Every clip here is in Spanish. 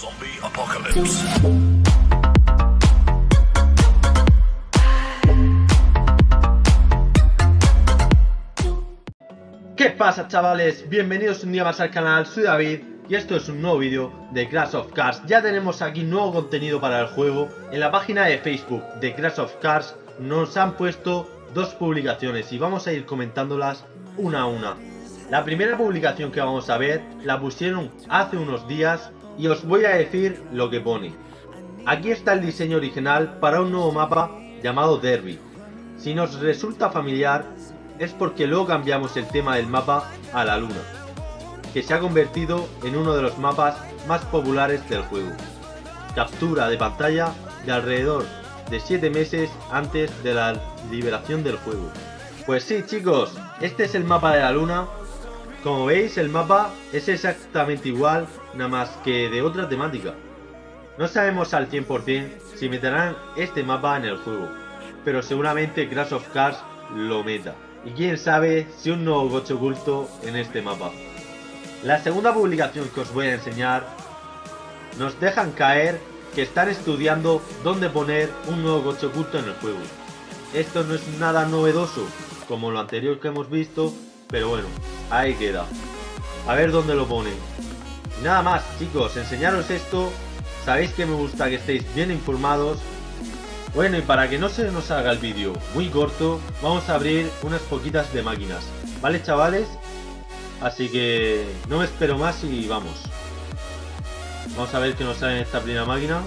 Zombie apocalypse. ¿Qué pasa chavales? Bienvenidos un día más al canal, soy David y esto es un nuevo vídeo de Crash of Cars. Ya tenemos aquí nuevo contenido para el juego. En la página de Facebook de Crash of Cars nos han puesto dos publicaciones y vamos a ir comentándolas una a una. La primera publicación que vamos a ver la pusieron hace unos días y os voy a decir lo que pone. Aquí está el diseño original para un nuevo mapa llamado Derby. Si nos resulta familiar es porque luego cambiamos el tema del mapa a la luna, que se ha convertido en uno de los mapas más populares del juego. Captura de pantalla de alrededor de 7 meses antes de la liberación del juego. Pues sí chicos, este es el mapa de la luna. Como veis el mapa es exactamente igual, nada más que de otra temática. No sabemos al 100% si meterán este mapa en el juego, pero seguramente Crash of Cars lo meta. Y quién sabe si un nuevo coche oculto en este mapa. La segunda publicación que os voy a enseñar nos dejan caer que están estudiando dónde poner un nuevo coche oculto en el juego. Esto no es nada novedoso como lo anterior que hemos visto, pero bueno, ahí queda. A ver dónde lo ponen. Nada más chicos, enseñaros esto. Sabéis que me gusta que estéis bien informados bueno, y para que no se nos haga el vídeo muy corto, vamos a abrir unas poquitas de máquinas. ¿Vale, chavales? Así que no me espero más y vamos. Vamos a ver qué nos sale en esta primera máquina.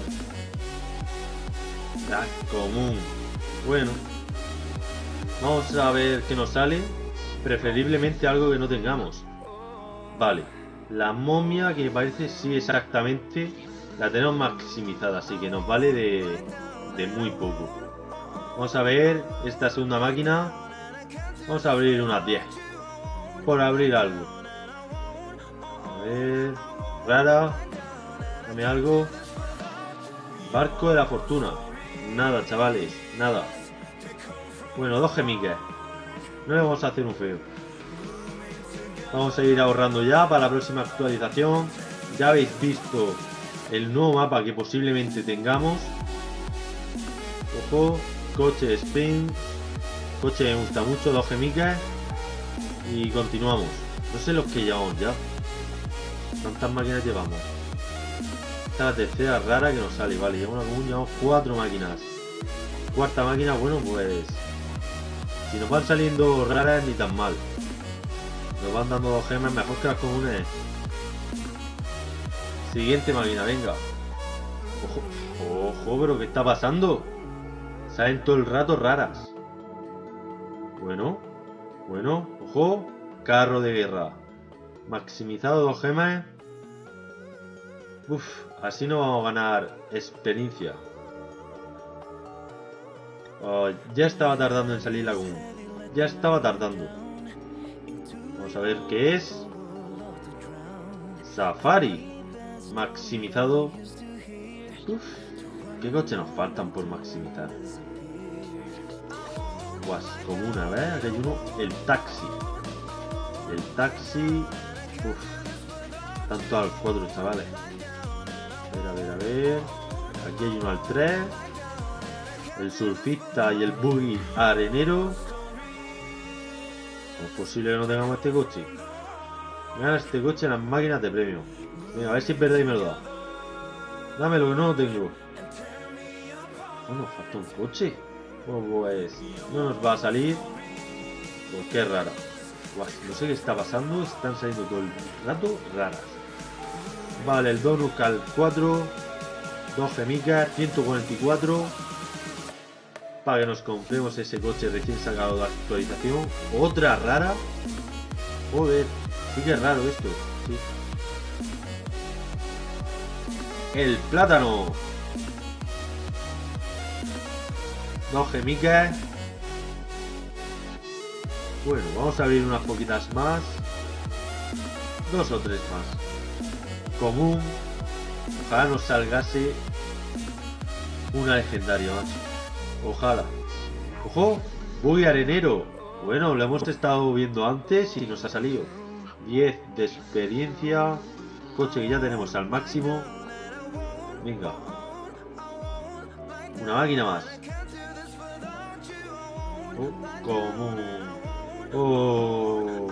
Común. Bueno. Vamos a ver qué nos sale. Preferiblemente algo que no tengamos. Vale. La momia que me parece sí exactamente la tenemos maximizada. Así que nos vale de, de muy poco. Vamos a ver esta segunda máquina. Vamos a abrir unas 10. Por abrir algo. A ver. Rara. Dame algo. Barco de la fortuna. Nada, chavales. Nada. Bueno, dos gemiques. No le vamos a hacer un feo. Vamos a ir ahorrando ya para la próxima actualización. Ya habéis visto el nuevo mapa que posiblemente tengamos. Ojo, coche spin. Coche me gusta mucho, dos gemicas. Y continuamos. No sé los que llevamos ya. ¿Cuántas máquinas llevamos? Esta es la tercera rara que nos sale. Vale, llevamos, llevamos cuatro máquinas. Cuarta máquina, bueno, pues... Si nos van saliendo raras, ni tan mal. Nos van dando gemas mejor que las comunes. Siguiente máquina, venga. Ojo, ojo, pero ¿qué está pasando? Salen todo el rato raras. Bueno, bueno, ojo. Carro de guerra. Maximizado dos gemas. Uf, así no vamos a ganar experiencia. Oh, ya estaba tardando en salir la común. Ya estaba tardando. Vamos a ver qué es. Safari. Maximizado. Uf, ¿qué coche nos faltan por maximizar? Guas, como una vez, aquí hay uno, el taxi. El taxi. Uf. Tanto al cuadro, chavales. A ver, a ver, a ver. Aquí hay uno al 3. El surfista y el buggy arenero. ¿Cómo es posible que no tengamos este coche? Mira este coche en las máquinas de premio. A ver si es verdad y me lo da. Dámelo que no lo tengo. Bueno, falta un coche. Pues no nos va a salir. Pues qué rara. no sé qué está pasando. Están saliendo todo el rato raras. Vale, el Donut al 4. 2 gemicas, 144. Para que nos compremos ese coche recién sacado de actualización. Otra rara. Joder, sí que es raro esto. El plátano. Dos gemicas. Bueno, vamos a abrir unas poquitas más. Dos o tres más. Común. Ojalá nos salgase una legendaria, macho. Ojalá. ¡Ojo! ¡Uy, arenero! Bueno, lo hemos estado viendo antes y nos ha salido. 10 de experiencia. Coche que ya tenemos al máximo. Venga. Una máquina más. Oh, común. Oh.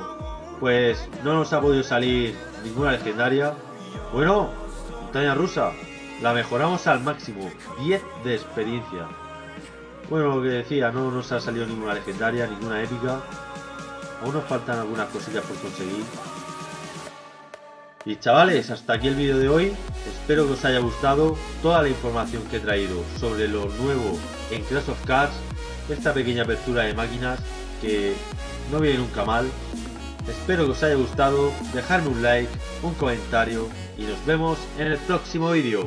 Pues no nos ha podido salir ninguna legendaria. Bueno, montaña rusa. La mejoramos al máximo. 10 de experiencia. Bueno, lo que decía, no nos ha salido ninguna legendaria, ninguna épica. Aún nos faltan algunas cosillas por conseguir. Y chavales, hasta aquí el vídeo de hoy. Espero que os haya gustado toda la información que he traído sobre lo nuevo en Crash of Cars. Esta pequeña apertura de máquinas que no viene nunca mal. Espero que os haya gustado. Dejadme un like, un comentario y nos vemos en el próximo vídeo.